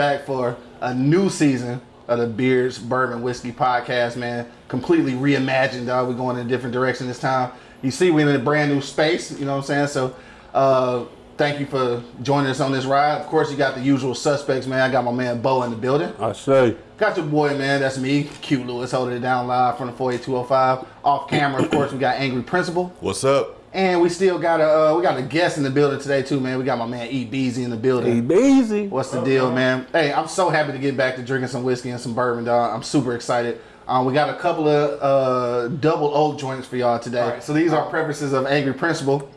back for a new season of the Beards Bourbon Whiskey Podcast, man. Completely reimagined, dog. We're going in a different direction this time. You see, we're in a brand new space, you know what I'm saying? So, uh, thank you for joining us on this ride. Of course, you got the usual suspects, man. I got my man Bo in the building. I say. Got your boy, man. That's me, Q Lewis, holding it down live from the 48205. Off camera, of course, we got Angry Principal. What's up? And we still got a uh, we got a guest in the building today too, man. We got my man E Beezy in the building. Easy. What's the deal, man? Hey, I'm so happy to get back to drinking some whiskey and some bourbon, dog. I'm super excited. Um, we got a couple of uh, double oak joints for y'all today. so these are preferences of Angry Principal.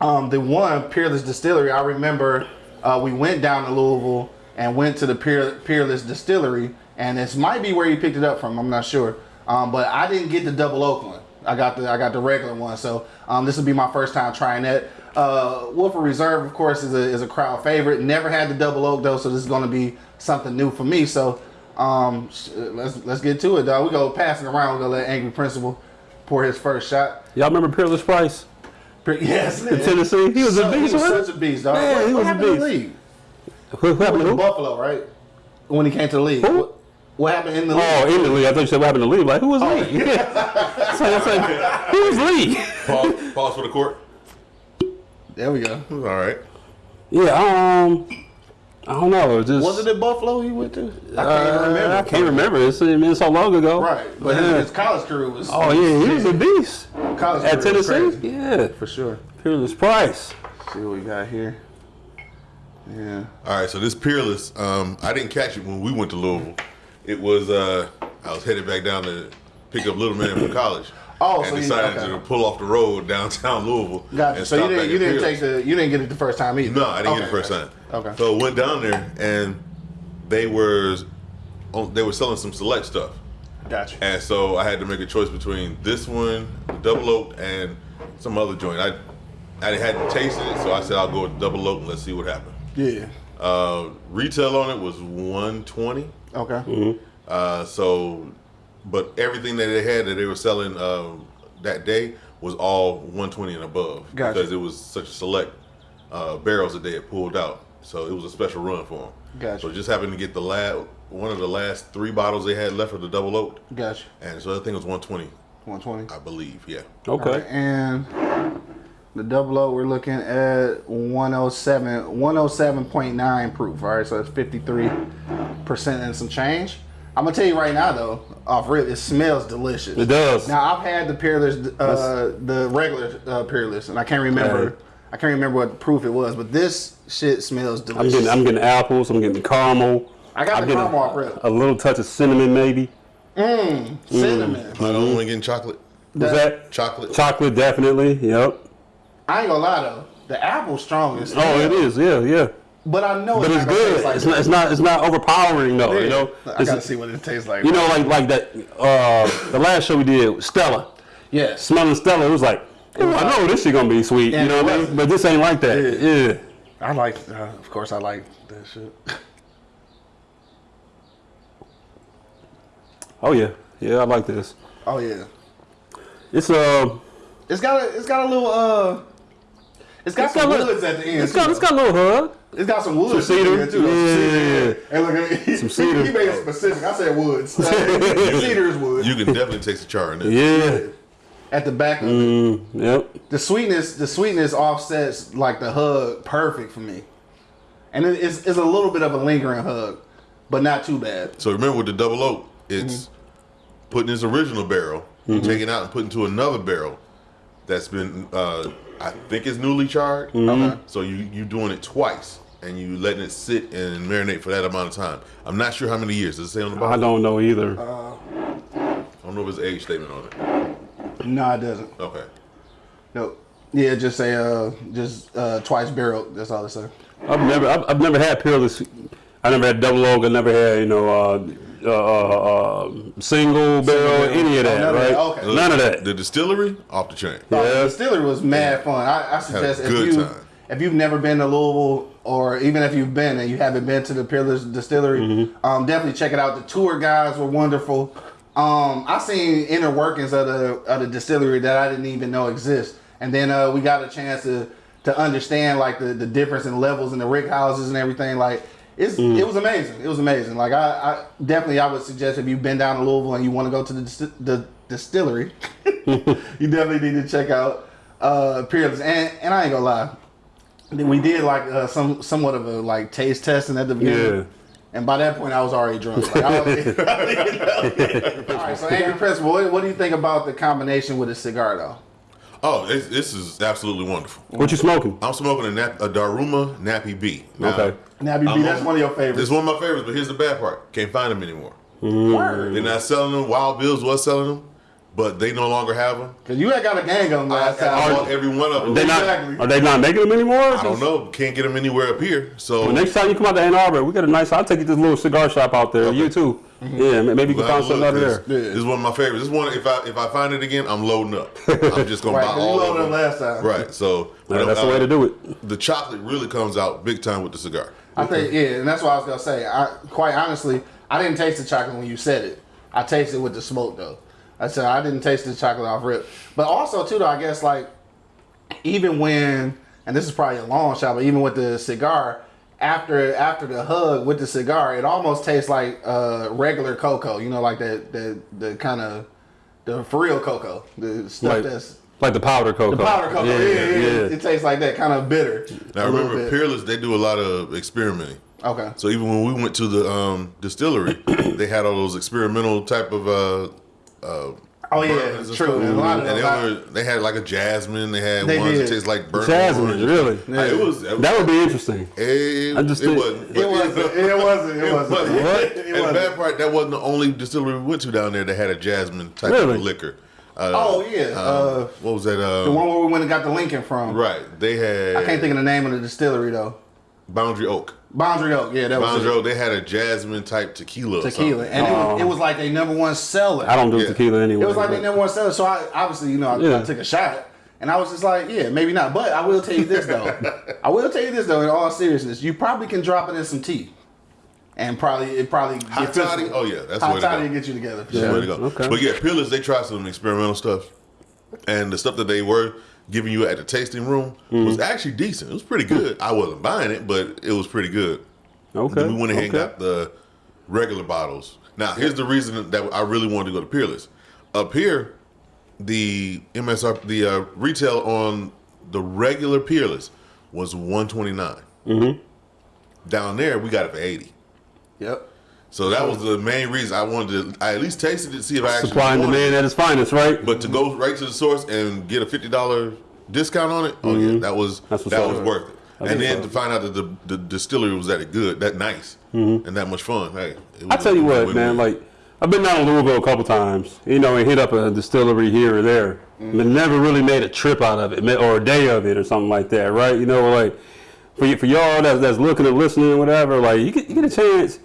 Um, the one Peerless Distillery, I remember uh, we went down to Louisville and went to the Peer, Peerless Distillery, and this might be where you picked it up from. I'm not sure, um, but I didn't get the double oak one. I got the I got the regular one. So um, this will be my first time trying that. Uh, Woodford Reserve, of course, is a, is a crowd favorite. Never had the double oak though, so this is going to be something new for me. So um, let's let's get to it, dog. We go passing around. We gonna let Angry Principal pour his first shot. Y'all remember Peerless Price? Yes. In Tennessee? He was So- a beast, He was such a beast, dog. Man, what he was a happened to the beast. league? Who, happened to? Buffalo, right? When he came to the league. Who? What, what happened in the league? Oh, in the league. I thought you said what happened to Lee. Like, who was Lee? so I said, who was Lee? Pause, pause for the court. There we go. All right. Yeah, um, I don't know. It was just. Was it at Buffalo he went to? I can't uh, remember. I can't remember. It's been so long ago. Right, but Yeah. his, his college career was. Oh yeah, he was a beast college at career was Tennessee. crazy. Yeah, for sure. Peerless Price. See what we got here. Yeah. All right, so this Peerless, um, I didn't catch it when we went to Louisville. It was, uh, I was headed back down to pick up little man from college. Oh, and so you- decided okay. to pull off the road downtown Louisville. Gotcha. and So you didn't you didn't take the you didn't get it the first time either. No, I didn't get it the first time. Okay. So I went down there and they were, they were selling some select stuff. Gotcha. And so I had to make a choice between this one, the double oak, and some other joint. I I hadn't tasted it, so I said I'll go with double oak and let's see what happens. Yeah. Uh, retail on it was 120. Okay. Uh, so, but everything that they had that they were selling uh, that day was all 120 and above Gotcha. because it was such a select uh, barrels that they had pulled out. So it was a special run for them. Gotcha. So just happened to get the last one of the last three bottles they had left of the double oak, Gotcha. and so I think it was 120, 120. I believe. Yeah. Okay. Alright, and the double O, we're looking at 107, 107.9 proof. All right, so it's 53% and some change. I'm gonna tell you right now, though, off rip, it smells delicious. It does. Now I've had the peerless, uh, the regular uh, peerless, and I can't remember, Okay. I can't remember what proof it was, but this shit smells I'm delicious. getting, I'm getting apples. I'm getting caramel. I got I'm the getting caramel off rip. A little touch of cinnamon, maybe. Mmm, cinnamon. I don't want to get in chocolate. Was that Chocolate. chocolate? Definitely. Yep. I ain't gonna lie though, the apple's strongest. Oh, it is. Yeah, yeah. But I know But it's, it's good. like it's not. It's not. It's not overpowering though. You know. I gotta see what it tastes like. You know, like like that. Uh, the last show we did, Stella. yes. Smelling Stella, it was like, "Ooh, I know this shit gonna be sweet. You know what I mean? But this ain't like that. Yeah. Yeah. I like, uh, of course, I like that shit. Oh yeah. Yeah, I like this. Oh yeah, It's uh, it's got a, it's got a little, uh, it's got It's some got a- woods at the end. It's got it's though. got a little hug. It's got some woods Some cedar. at too. though. Yeah. Cedar. And look, he, Some cedar. He made it specific. I said woods. cedar is wood. You can definitely taste the char in there. Yeah. at the back of it. Mm, yep. The sweetness, the sweetness offsets like the hug perfect for me, and it, it's it's a little bit of a lingering hug, but not too bad. So remember with the double oak, it's Mm-hmm. putting this original barrel, taking out and putting into another barrel that's been, uh, I think it's newly charred. Okay. So you you doing it twice and you letting it sit and marinate for that amount of time. I'm not sure how many years. Does it say on the bottle? I don't know either. Uh, I don't know if it's age statement on it. No, it doesn't. Okay. No. Yeah, just say uh, just uh, twice barreled. That's all it says. I've never I've, I've never had peerless. I never had double oak. I never had you know uh, uh, uh, uh, single barrel, any of Oh, that, none of right? that, okay. None of that. The distillery off the chain. Oh, Yeah. the distillery was mad fun. I, I suggest if you time. if you've never been to Louisville or even if you've been and you haven't been to the Peerless Distillery, Mm-hmm. um, definitely check it out. The tour guides were wonderful. Um, I seen inner workings of the of the distillery that I didn't even know exist, and then uh, we got a chance to to understand like the, the difference in levels in the rick houses and everything. Like it's it was amazing. It was amazing. Like I, I definitely I would suggest if you've been down to Louisville and you want to go to the the distillery, you definitely need to check out uh Peerless. And and I ain't gonna lie, we did like uh, some somewhat of a like taste testing at the beginning. Yeah. And by that point, I was already drunk. Like, I was, All right, so Angry Principal, what, what do you think about the combination with a cigar, though? Oh, this, this is absolutely wonderful. What you smoking? I'm smoking a, nap, a Daruma Nappy B. Okay. Nappy B, I'm that's one of your favorites. This is one of my favorites, but here's the bad part: can't find them anymore. Mm. Word. They're not selling them. Wild Bills was selling them, but they no longer have them. Cause you had got a gang on them I, last I bought every one of them. They not are they not making them anymore? I don't know. Can't get them anywhere up here. So Well, next time you come out to Ann Arbor, we got a nice. I'll take you to this little cigar shop out there. Okay. You too. Mm-hmm. Yeah, maybe you can find something out of this, there. this is one of my favorites. This one, if I if I find it again, I'm loading up. I'm just gonna Right, buy 'cause you all of them. them last time. Right. So Yeah, that's the way to do it. The chocolate really comes out big time with the cigar. I think yeah, and that's what I was gonna say. I quite honestly, I didn't taste the chocolate when you said it. I tasted it with the smoke though. I said I didn't taste the chocolate off rip. But also too though, I guess like even when and this is probably a long shot, but even with the cigar, after after the hug with the cigar, it almost tastes like uh, regular cocoa. You know, like the the the kind of the for real cocoa, the stuff Like, that's like the powder cocoa. the powder cocoa. Yeah, yeah, yeah. yeah. It tastes like that, kind of bitter. Now a little remember. Peerless, they do a lot of experimenting. Okay. So even when we went to the um, distillery, they had all those experimental type of uh, uh, Oh yeah, bourbons and true. stuff. And a lot of And they, were, they had like a jasmine. They had They ones that did. taste like burnt Jasmine, orange. really? Like, it was. That would be interesting. It, I just it wasn't. It wasn't. It wasn't. It wasn't. What? It And the bad part, that wasn't the only distillery we went to down there that had a jasmine type Really? of liquor. Uh, Oh yeah, um, uh, what was that? the one where we went and got the Lincoln from. right. They had. I can't think of the name of the distillery though. Boundary Oak. Boundary Oak. Yeah, that was Boundary it. Oak. They had a jasmine type tequila. tequila, something. and it, was, it was like a number one seller. I don't do Yeah. tequila anyway. It was like but- they number one seller. So I obviously, you know, I, I took a shot, and I was just like, yeah, maybe not. But I will tell you this though. I will tell you this though. In all seriousness, you probably can drop it in some tea, and probably it probably Hot get physical. toddy? Oh, yeah, that's the hot way to go. toddy get you together. For That's the way to go. okay. But yeah, Peerless, they tried some experimental stuff. And the stuff that they were giving you at the tasting room Mm-hmm. was actually decent. It was pretty good. I wasn't buying it, but it was pretty good. Okay. Then we went ahead okay. and got the regular bottles. Now, here's the reason that I really wanted to go to Peerless. Up here, the MSR, the uh, retail on the regular Peerless was 129. Mm-hmm. Down there, we got it for 80. Yep. So that was the main reason I wanted to. I at least tasted it, to see if I actually Supply and wanted demand at its finest, right? But to go right to the source and get a fifty dollar discount on it, oh yeah, that was Mm-hmm. That's what's that up. was worth it. That's and then up. to find out that the, the distillery was that good, that nice, and that much fun. Hey, it I tell you what, man. Like I've been down to Louisville a couple times, you know, and hit up a distillery here or there, but never really made a trip out of it, or a day of it, or something like that, right? You know, like for y- for y'all that's, that's looking and listening, whatever. Like you get you get a chance.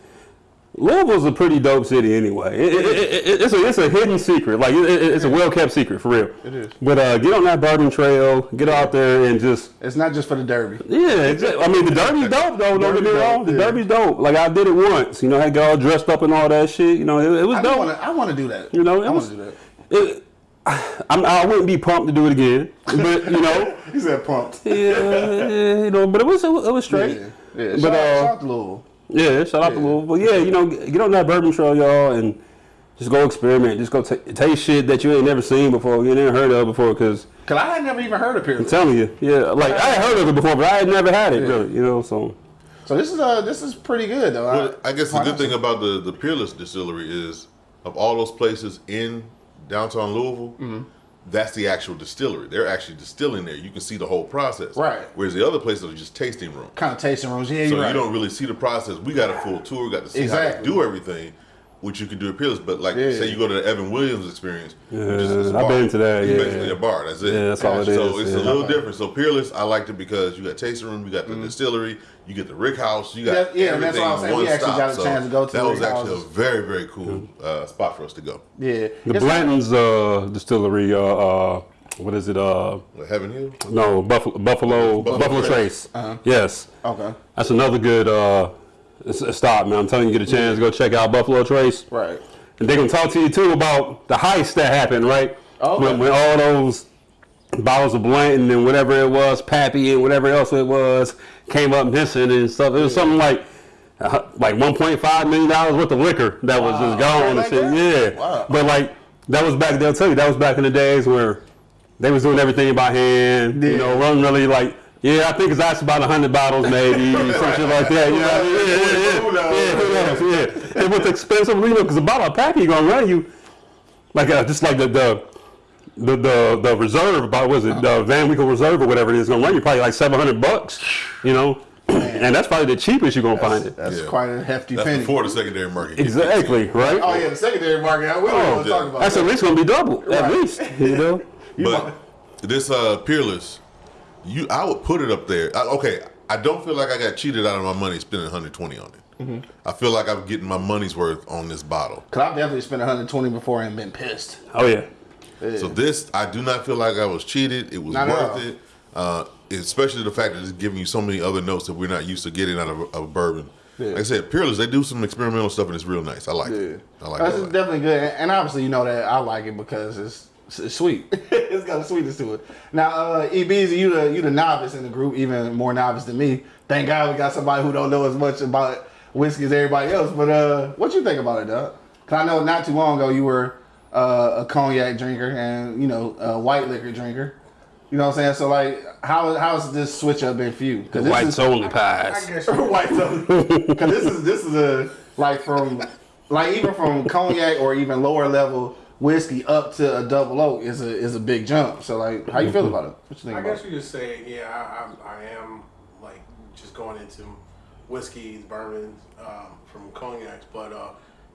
Louisville's a pretty dope city anyway. It, it, it, it- it's a it's a hidden secret. Like it, it- it's a well kept secret for real. It is. But uh, get on that bourbon trail, get out there and just It's not just for the derby. yeah, exactly. I mean, the derby's dope, though. Don't get me wrong. The yeah. derby's dope. Like I did it once. You know, I got all dressed up and all that shit. You know, it, it was I dope. want to. I want to do that. you know, I want to do that. It, I'm, I wouldn't be pumped to do it again, but you know, He said pumped. yeah, yeah, you know, but it was it was, straight. Yeah. yeah. But, Shout, uh, shout out to Louisville. Yeah, shout out to Louisville. Yeah, you know, get on that bourbon trail, y'all, and just go experiment. Just go ta taste shit that you ain't never seen before, you ain't never heard of before, because. Cause I had never even heard of Peerless. I'm telling you, yeah, like I had heard of it before, but I had never had it really, you know. So So this is uh this is pretty good though. Well, I guess the good thing about the the Peerless Distillery is of all those places in downtown Louisville. Mm-hmm. That's the actual distillery. They're actually distilling there. You can see the whole process. Right. Whereas the other places are just tasting room. kind of tasting rooms. Yeah, So right. you don't really see the process. We got a full tour, We got to see how Exactly. to do everything, which you can do at Peerless. But like, Yeah. say you go to the Evan Williams experience, which is Yeah, I've been to that, yeah. basically a bar. That's it. Yeah, that's all it So is, it's a little different. So Peerless, I liked it because you got tasting room, you got the distillery, you get the Rick House, you got Mm-hmm. Yeah, yeah, that's what I was saying. We actually stop. got a So chance to go to that was Rick actually House. a very very cool uh, spot for us to go. yeah. the Blanton's uh, distillery, uh, uh, what is it? Uh, Heaven Hill. no, Buffalo, Buffalo, Buffalo Buffalo Trace. Trace. Yes, okay. that's another good uh, stop, man. I'm telling you, get a chance, to go check out Buffalo Trace. Right. And they're gonna talk to you too about the heist that happened, right? Okay. When, when all those bottles of Blanton and whatever it was, Pappy and whatever else it was, came up missing and stuff. It was something like uh, like 1.5 million dollars worth of liquor that was just gone Like and shit. Yeah, Wow. but like that was back. They'll tell you that was back in the days where they was doing everything by hand. Yeah. You know, wasn't really like. Yeah, I think it's actually about hundred bottles, maybe some shit like that. You know, what I mean? yeah, yeah, Who yeah, yeah, who knows? Yeah, it was expensive, you know, because a bottle of Pappy gonna run you like uh, just like the the the the, the reserve about was it the Van Winkle Reserve or whatever it is gonna run you probably like seven hundred bucks, you know, and that's probably the cheapest you're gonna find it. That's Yeah. quite a hefty That's penny. before the secondary market. Exactly, right? Oh yeah, the secondary market. I don't Oh, want talk about That's that. at least gonna be double, Right. at least, you know. But this uh peerless, you I would put it up there. I, okay, I don't feel like I got cheated out of my money spending 120 on it. Mm-hmm. I feel like I'm getting my money's worth on this bottle. Cause I've definitely spent 120 before and been pissed. Oh yeah, So this, I do not feel like I was cheated. It was Not worth it. Uh, especially the fact that it's giving you so many other notes that we're not used to getting out of, of bourbon. Like I said, Peerless, they do some experimental stuff and it's real nice. I like it. I like This it. a is definitely good, and obviously you know that I like it because it's it's sweet. it's got a sweetness to it. Now, uh, EBZ, you the you the novice in the group, even more novice than me. Thank God we got somebody who don't know as much about whiskey as everybody else. But uh, what you think about it, Doug? Cause I know not too long ago you were uh, a cognac drinker and you know a white liquor drinker. You know what I'm saying? So like, how how's this switch up been for you? Because whites only I pies. guess white because this is this is a like from like even from cognac or even lower level whiskey up to a double oak is a is a big jump. So like, how you feel about it? What you think I about guess it? you just say, yeah, I, I'm, I am like just going into whiskeys, bourbons, um, from cognacs, but uh,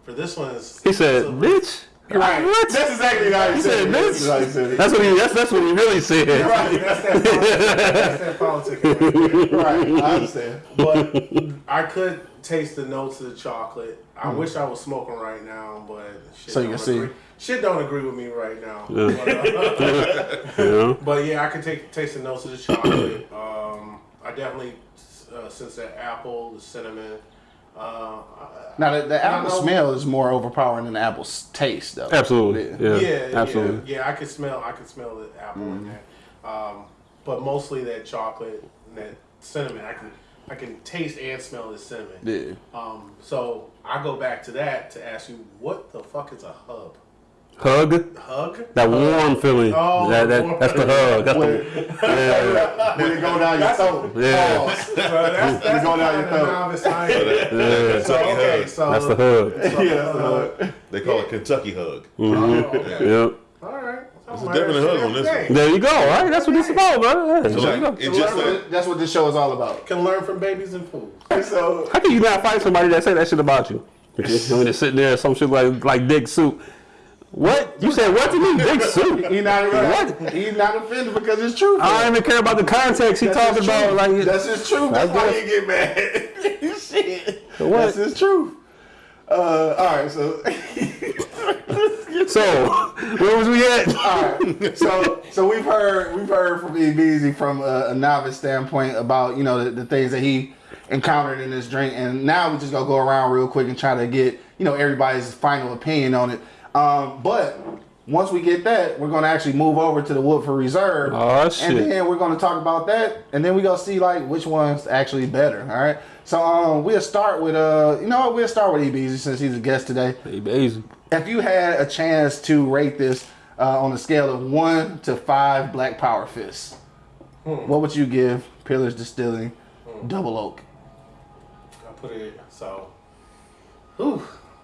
for this one, it's, He said, it's a- "Bitch." Right. What? That's exactly how he He said said. That's how he "Bitch." That's what he. That's, that's what he really said. Right. That's that, politics, that's that politic. Right. I understand. But I could taste the notes of the chocolate. I Hmm. wish I was smoking right now, but shit So you don't can see. Agree. Shit don't agree with me right now. Yeah. But, uh, You know? But yeah, I can take taste the notes of the chocolate. Um, I definitely uh, sense that apple, the cinnamon. Uh, Now the, the apple know- smell is more overpowering than the apple's taste, though. Absolutely. Yeah. Yeah. yeah, absolutely. yeah, yeah. I can smell, I can smell the apple in Mm-hmm. there. Um, but mostly that chocolate and that cinnamon. I can, I can taste and smell the cinnamon. Yeah. Um, so I go back to that to ask you, what the fuck is a hub? Hug. Hug? That warm feeling. Oh, that, that, warm that's the hug. That's When, the, yeah. when it go down your throat. Yeah. Pause. So that's, that's go down your throat. novice I am. Yeah. So okay, so That's the hug. so, Yeah, that's the uh, hug. They call it Kentucky hug. oh, okay. Yep. All right. It's definitely a hug on this one. There you go. Right. That's what it's about, bro. Yeah, So there you like, go. it just like, That's what this show is all about. Can learn from babies and fools. So How can you not fight somebody that say that shit about you? I mean, they're sitting there, some shit like like Dick Soup. What? You said what to me? Dick Soup? he not What? He not offended because it's true. I don't even care about the context he That's talking about. Like, that's his truth. That's why you get mad. Shit. What? That's his truth. Uh, all right, so so where was we at? all right, so so we've heard we've heard from E. From a, a novice standpoint about you know the, the things that he encountered in this drink, and now we just gonna go around real quick and try to get you know everybody's final opinion on it. Um, but once we get that, we're gonna actually move over to the Woodford Reserve, Oh, shit. and then we're gonna talk about that, and then we gonna see like which one's actually better. All right, so um, we'll start with uh, you know what, we'll start with E. Since he's a guest today Hey, if you had a chance to rate this uh, on a scale of one to five Black Power fists, what would you give Peerless Distilling Double Oak? I put it so.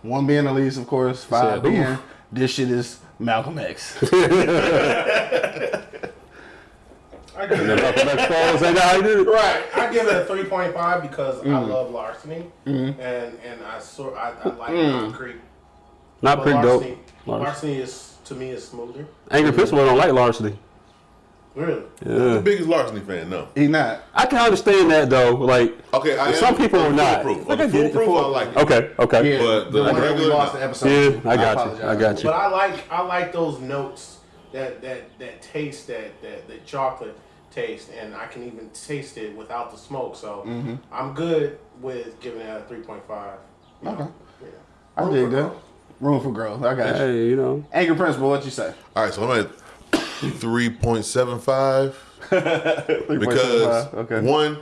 One being the least, of course. Five Said, being this shit is Malcolm X. I give it, Malcolm X Falls, ain't that how you did it? right. I give it a three point five because I Mm. love larceny Mm-hmm. and and I sort I, I like mm. Creek. Not But pretty dope. larceny, Larceny. larceny is to me is smoother. Angry Pistol don't like larceny. Really. the biggest larceny fan, no. he not. I can understand that though. Like, Okay, I Some people are not. Foolproof. Like, On I get it, foolproof, I like it. okay, okay. Yeah, But the one that we regular- lost the episode. Yeah. I got you. I got you. But I like I like those notes that that that taste that that that chocolate taste, and I can even taste it without the smoke. So Mm-hmm. I'm good with giving it a three point five. Okay. Yeah. I Room dig that. Room for growth. I got you. Hey, you know. Angry Principal, what you say? All right, so I'm at 3.75 because okay. one,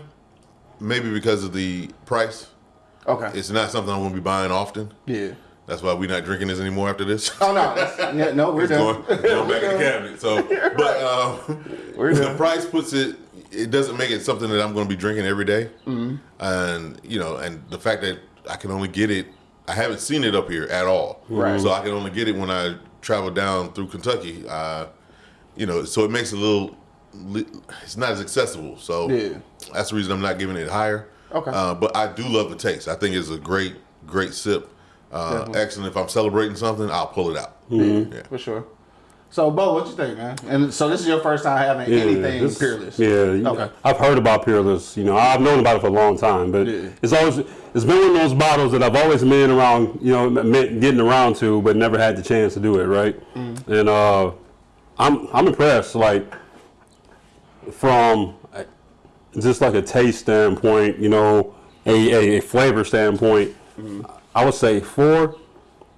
maybe because of the price. Okay. It's not something I'm going to be buying often. Yeah. That's why we're not drinking this anymore after this. Oh no, yeah, no, we're done. going, going back in the cabinet. So, but um, the done. price puts it. It doesn't make it something that I'm going to be drinking every day. Mm-hmm. And you know, and the fact that I can only get it, I haven't seen it up here at all. Right. So I can only get it when I travel down through Kentucky. Uh, you know, so it makes it a little. It's not as accessible. So Yeah. that's the reason I'm not giving it higher. Okay. Uh, but I do love the taste. I think it's a great, great sip. Uh, excellent. If I'm celebrating something, I'll pull it out. Mm-hmm. Yeah. For sure. So, Bo, what you think, man? And so this is your first time having anything this- peerless. Yeah, Okay. I've heard about Peerless. You know, I've known about it for a long time, but Yeah. it's always it's been one of those bottles that I've always been around. You know, getting around to, but never had the chance to do it. Right, Mm-hmm. and uh, I'm I'm impressed. Like from uh, just like a taste standpoint, you know, a, a, a flavor standpoint, Mm-hmm. I would say four.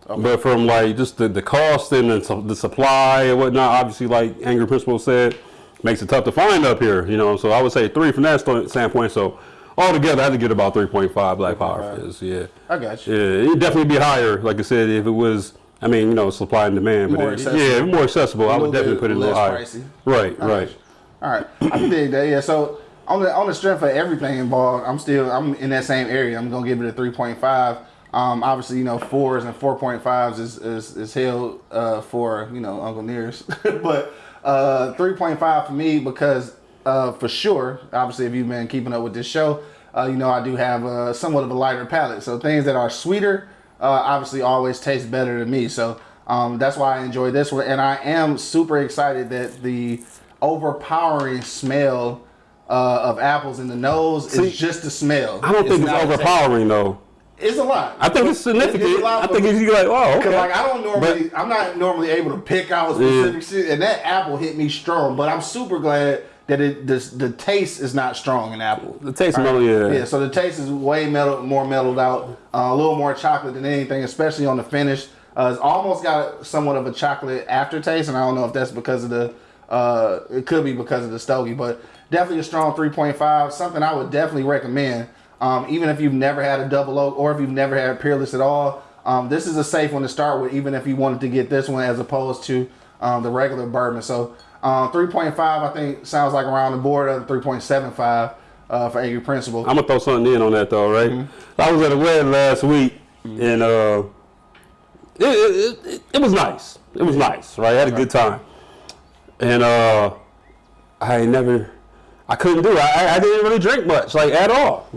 But from like just the, the cost and the, the supply and whatnot, obviously, like Angry Principal said, makes it tough to find up here. You know, so I would say three from that standpoint. So altogether, I had to get about three point five Black Power Fists. Yeah, I got you. yeah, it'd definitely be higher. Like I said, if it was, I mean, you know, supply and demand. But it- accessible. yeah, more accessible. I would definitely put it a little higher. pricey. Right, I right. All right, I dig that. Yeah. So on the on the strength of everything involved, I'm still I'm in that same area. I'm gonna give it a 3.5. Um, obviously, you know, fours and 4.5s is is, is held uh, for you know Uncle Nears, but uh, 3.5 for me because uh, for sure, obviously, if you've been keeping up with this show, uh, you know I do have uh, somewhat of a lighter palate. So things that are sweeter, uh, obviously, always tastes better to me. So um, that's why I enjoy this one, and I am super excited that the overpowering smell uh, of apples in the nose See, is just the smell. I don't think it's not taste. overpowering though. It's a lot. I think it's significant. It's a lot I think it's like, oh, okay. like I don't normally, I'm not normally able to pick out specific shit, and that apple hit me strong. But I'm super glad that it the, the taste is not strong in apple. The taste mellow, yeah. Yeah, so the taste is way mellow, more mellowed out, uh, a little more chocolate than anything, especially on the finish. Uh, it's almost got somewhat of a chocolate aftertaste, and I don't know if that's because of the. Uh, it could be because of the stogie, but definitely a strong 3.5. Something I would definitely recommend, um, even if you've never had a double oak or if you've never had peerless at all. Um, this is a safe one to start with, even if you wanted to get this one as opposed to um, the regular bourbon. So um, 3.5, I think, sounds like around the board of 3.75 uh, for Angry Principal. I'm gonna throw something in on that though, right? Mm-hmm. I was at a wedding last week, and uh, it, it, it, it was nice. It was nice, right? I had a good time, and uh, I never, I couldn't do it. I, I didn't really drink much, like at all,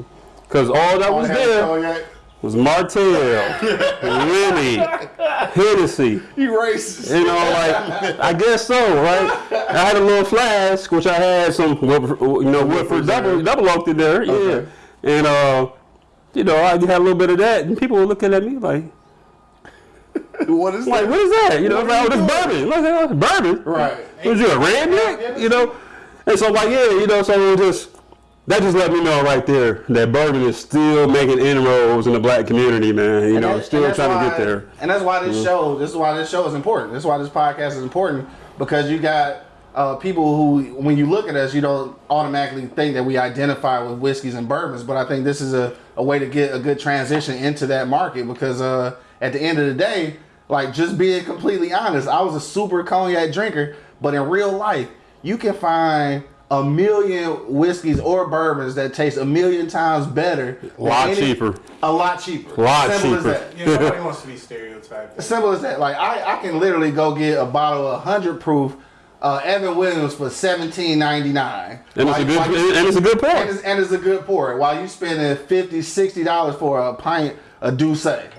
because all that was there. Was Martell, Remy, Hennessy. You racist. You know, like I guess so, right? I had a little flask, which I had some, you know, Woodford double double oaked in there, yeah. And uh, you know, I had a little bit of that, and people were looking at me like, What is like, that? what is that? You know, What like, oh, this bourbon, like, oh, bourbon, Right. Was you a redneck? You know, and so like, yeah, you know, so it just. That just let me know right there that bourbon is still making inroads in the black community, man. You know, that- still trying why- to get there. And that's why this show, this is why this show is important. This is why this podcast is important because you got uh, people who, when you look at us, you don't automatically think that we identify with whiskeys and bourbons. But I think this is a, a way to get a good transition into that market because uh, at the end of the day, like just being completely honest, I was a super cognac drinker, but in real life, you can find a million whiskeys or bourbons that taste a million times better. A Lot cheaper. A lot cheaper. A lot Simple as cheaper. that. Yeah, nobody wants to be stereotyped. Simple as that. Like I, I can literally go get a bottle of hundred proof uh, Evan Williams for seventeen ninety nine. And it's a good, and it's a good and it's, and it's a good pour. While you spending 50 60 dollars for a pint of D'Ussé.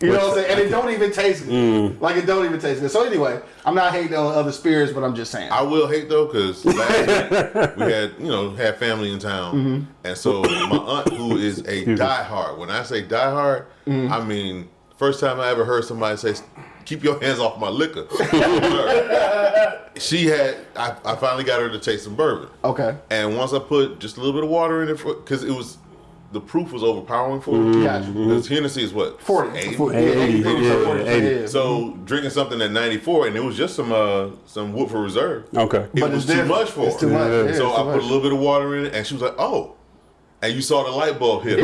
You know what I'm saying? And it don't even taste good. Mm. Like it don't even taste good. So anyway, I'm not hating on other spirits, but I'm just saying. I will hate though because last week we had you know had family in town, Mm-hmm. and so my aunt who is a diehard. When I say diehard, Mm-hmm. I mean first time I ever heard somebody say, "Keep your hands off my liquor." she had. I, I finally got her to taste some bourbon, okay. and once I put just a little bit of water in it because it was the proof was overpowering for her. Gotcha. Because Hennessy is what 40. 80? Yeah, 80, proof, yeah, so 40, 80. So drinking something at 94, and it was just some uh some Woodford Reserve. Okay. But it But was too different. much for It's her. too much. Yeah, so it's I too put a little bit of water in it, and she was like, "Oh." and you saw the light bulb hit.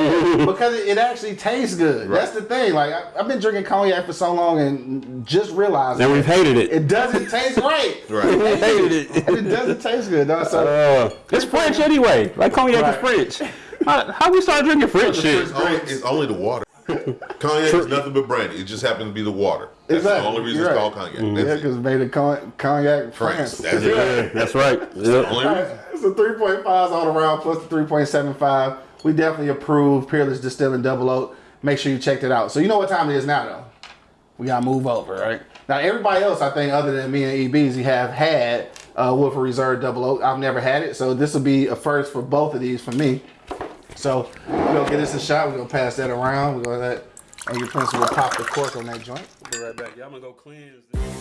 because it, it actually tastes good. That's the thing. Like I, I've been drinking cognac for so long and just realized And we've hated it. it doesn't taste right. Right. We hated it. and it doesn't taste good. Dog. So Uh, it's French anyway. Like cognac Right. is French. How, how we start drinking French shit? It's only, it's only the water. Cognac is nothing but brandy. It just happens to be the water. That's Exactly. the only reason You're it's right. called cognac. Mm-hmm. yeah, That's it. because made a con- cognac France. France. That's it. Yeah, that's right. Yep. Only reason. It's a 3.5 all around plus the 3.75. We definitely approve Peerless Distilling Double Oak. Make sure you checked it out. So you know what time it is now, though. We gotta move over, right? Now everybody else, I think, other than me and EBZ, have had uh, Woodford Reserve Double Oak. I've never had it, so this will be a first for both of these for me. So we're gonna get this a shot. We're gonna pass that around. We're gonna let Angry Principal pop the cork on that joint. Be right back. Y'all gonna go cleanse. This.